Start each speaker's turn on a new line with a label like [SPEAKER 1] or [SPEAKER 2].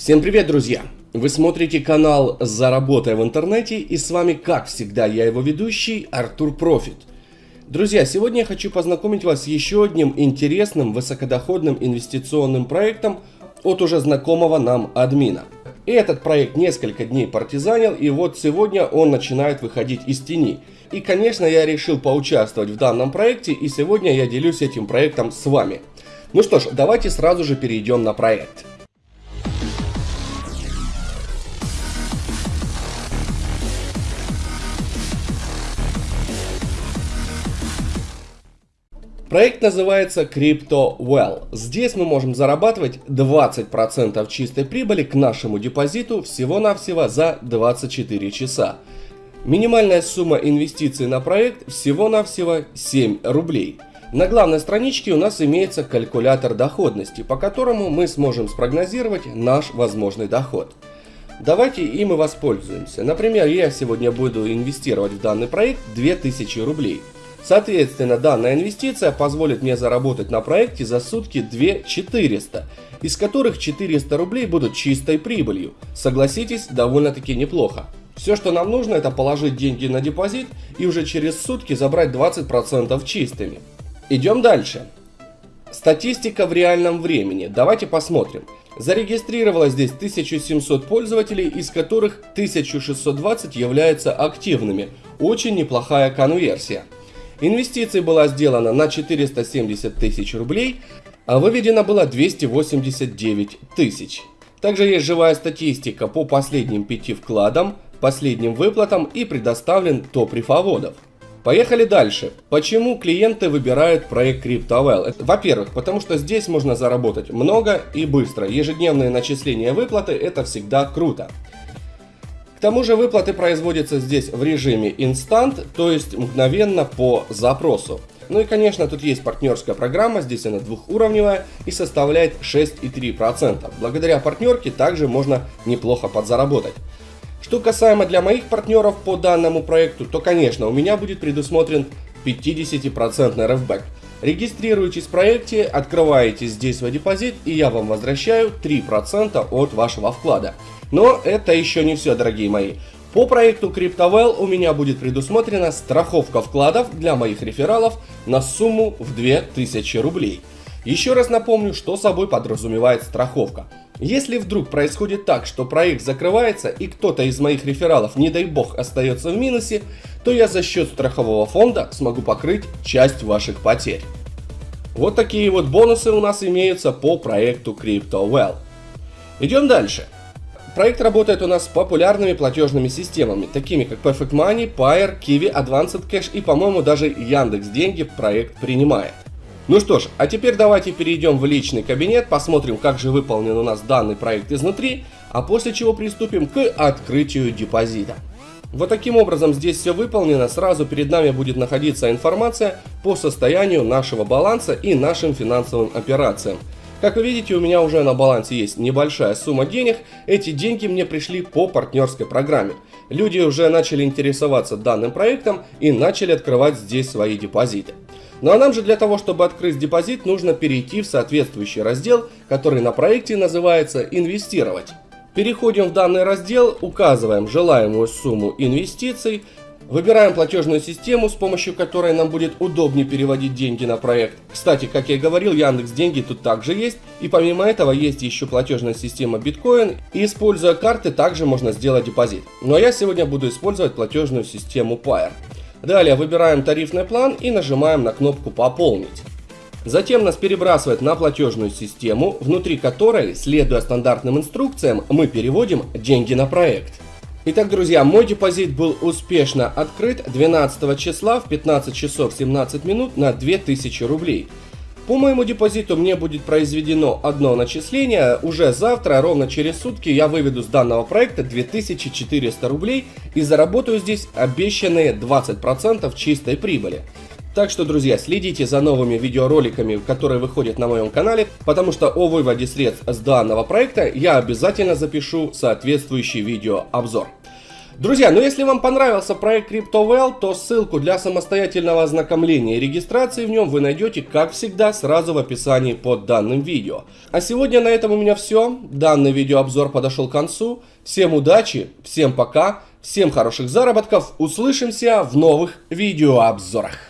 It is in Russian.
[SPEAKER 1] Всем привет, друзья! Вы смотрите канал «Заработай в интернете» и с вами, как всегда, я его ведущий Артур Профит. Друзья, сегодня я хочу познакомить вас с еще одним интересным высокодоходным инвестиционным проектом от уже знакомого нам админа. И этот проект несколько дней партизанил, и вот сегодня он начинает выходить из тени. И, конечно, я решил поучаствовать в данном проекте, и сегодня я делюсь этим проектом с вами. Ну что ж, давайте сразу же перейдем на проект. Проект называется CryptoWell. Здесь мы можем зарабатывать 20% чистой прибыли к нашему депозиту всего-навсего за 24 часа. Минимальная сумма инвестиций на проект всего-навсего 7 рублей. На главной страничке у нас имеется калькулятор доходности, по которому мы сможем спрогнозировать наш возможный доход. Давайте и воспользуемся. Например, я сегодня буду инвестировать в данный проект 2000 рублей. Соответственно, данная инвестиция позволит мне заработать на проекте за сутки 2 400, из которых 400 рублей будут чистой прибылью. Согласитесь, довольно-таки неплохо. Все, что нам нужно, это положить деньги на депозит и уже через сутки забрать 20% чистыми. Идем дальше. Статистика в реальном времени. Давайте посмотрим. Зарегистрировалось здесь 1700 пользователей, из которых 1620 являются активными. Очень неплохая конверсия. Инвестиций была сделана на 470 тысяч рублей, а выведено было 289 тысяч. Также есть живая статистика по последним пяти вкладам, последним выплатам и предоставлен топ рифоводов. Поехали дальше. Почему клиенты выбирают проект CryptoWell? Во-первых, потому что здесь можно заработать много и быстро. Ежедневные начисления выплаты это всегда круто. К тому же выплаты производятся здесь в режиме инстант, то есть мгновенно по запросу. Ну и конечно тут есть партнерская программа, здесь она двухуровневая и составляет 6,3%. Благодаря партнерке также можно неплохо подзаработать. Что касаемо для моих партнеров по данному проекту, то конечно у меня будет предусмотрен 50% РФБэк. Регистрируйтесь в проекте, открываете здесь свой депозит и я вам возвращаю 3% от вашего вклада. Но это еще не все, дорогие мои. По проекту CryptoWell у меня будет предусмотрена страховка вкладов для моих рефералов на сумму в 2000 рублей. Еще раз напомню, что собой подразумевает страховка. Если вдруг происходит так, что проект закрывается и кто-то из моих рефералов, не дай бог, остается в минусе, то я за счет страхового фонда смогу покрыть часть ваших потерь. Вот такие вот бонусы у нас имеются по проекту CryptoWell. Идем дальше. Проект работает у нас с популярными платежными системами, такими как Perfect Money, Pair, Kiwi, Advanced Cash и, по-моему, даже Яндекс Деньги проект принимает. Ну что ж, а теперь давайте перейдем в личный кабинет, посмотрим, как же выполнен у нас данный проект изнутри, а после чего приступим к открытию депозита. Вот таким образом здесь все выполнено, сразу перед нами будет находиться информация по состоянию нашего баланса и нашим финансовым операциям. Как вы видите, у меня уже на балансе есть небольшая сумма денег. Эти деньги мне пришли по партнерской программе. Люди уже начали интересоваться данным проектом и начали открывать здесь свои депозиты. Ну а нам же для того, чтобы открыть депозит, нужно перейти в соответствующий раздел, который на проекте называется «Инвестировать». Переходим в данный раздел, указываем желаемую сумму инвестиций, Выбираем платежную систему, с помощью которой нам будет удобнее переводить деньги на проект. Кстати, как я и говорил, Яндекс Деньги тут также есть. И помимо этого есть еще платежная система Bitcoin. И используя карты также можно сделать депозит. Но я сегодня буду использовать платежную систему Pair. Далее выбираем тарифный план и нажимаем на кнопку «Пополнить». Затем нас перебрасывает на платежную систему, внутри которой, следуя стандартным инструкциям, мы переводим деньги на проект. Итак, друзья, мой депозит был успешно открыт 12 числа в 15 часов 17 минут на 2000 рублей. По моему депозиту мне будет произведено одно начисление. Уже завтра, ровно через сутки, я выведу с данного проекта 2400 рублей и заработаю здесь обещанные 20% чистой прибыли. Так что, друзья, следите за новыми видеороликами, которые выходят на моем канале, потому что о выводе средств с данного проекта я обязательно запишу соответствующий видеообзор. Друзья, ну если вам понравился проект CryptoWell, то ссылку для самостоятельного ознакомления и регистрации в нем вы найдете, как всегда, сразу в описании под данным видео. А сегодня на этом у меня все. Данный видеообзор подошел к концу. Всем удачи, всем пока, всем хороших заработков. Услышимся в новых видеообзорах.